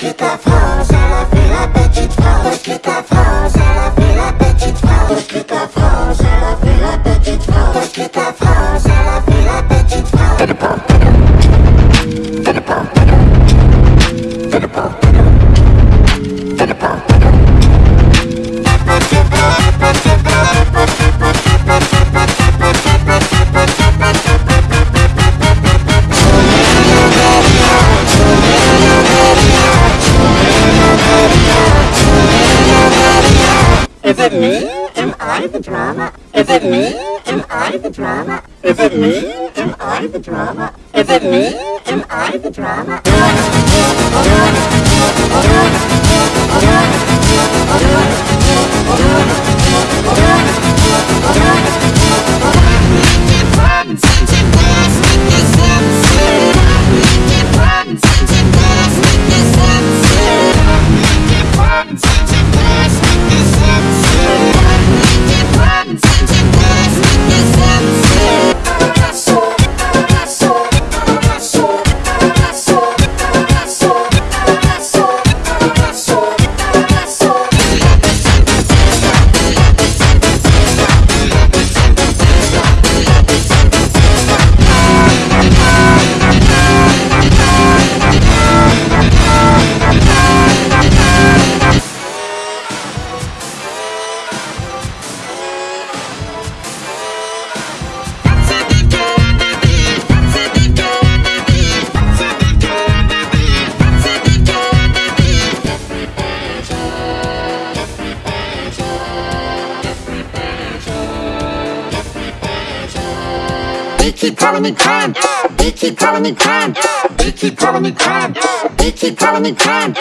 quitte la France, elle a fait la petite it me? Am I the drama? Is it me? Am I the drama? Is it me? Am I the drama? Is it me? Am I They keep calling me crime. They keep calling me crime. They keep calling me crime. They keep calling me crime.